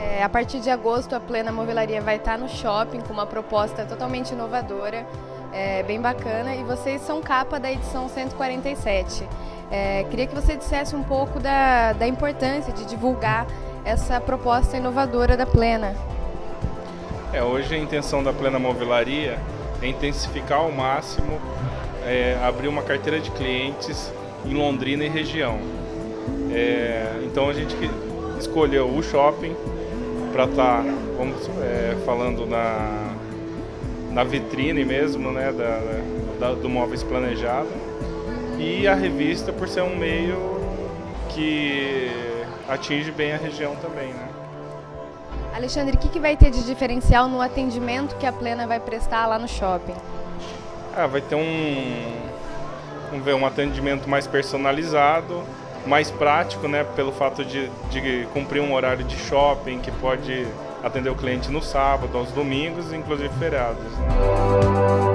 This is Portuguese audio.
É, a partir de agosto, a Plena Movelaria vai estar no shopping com uma proposta totalmente inovadora, é, bem bacana, e vocês são capa da edição 147. É, queria que você dissesse um pouco da, da importância de divulgar essa proposta inovadora da Plena. É, hoje a intenção da Plena Movelaria é intensificar ao máximo, é, abrir uma carteira de clientes em Londrina e região. É, então a gente escolheu o shopping para estar, tá, vamos é, falando na, na vitrine mesmo, né, da, da, do Móveis Planejado, e a revista por ser um meio que atinge bem a região também, né. Alexandre, o que, que vai ter de diferencial no atendimento que a Plena vai prestar lá no shopping? Ah, vai ter um, vamos ver, um atendimento mais personalizado, mais prático, né, pelo fato de, de cumprir um horário de shopping que pode atender o cliente no sábado, aos domingos, inclusive feriados. Né?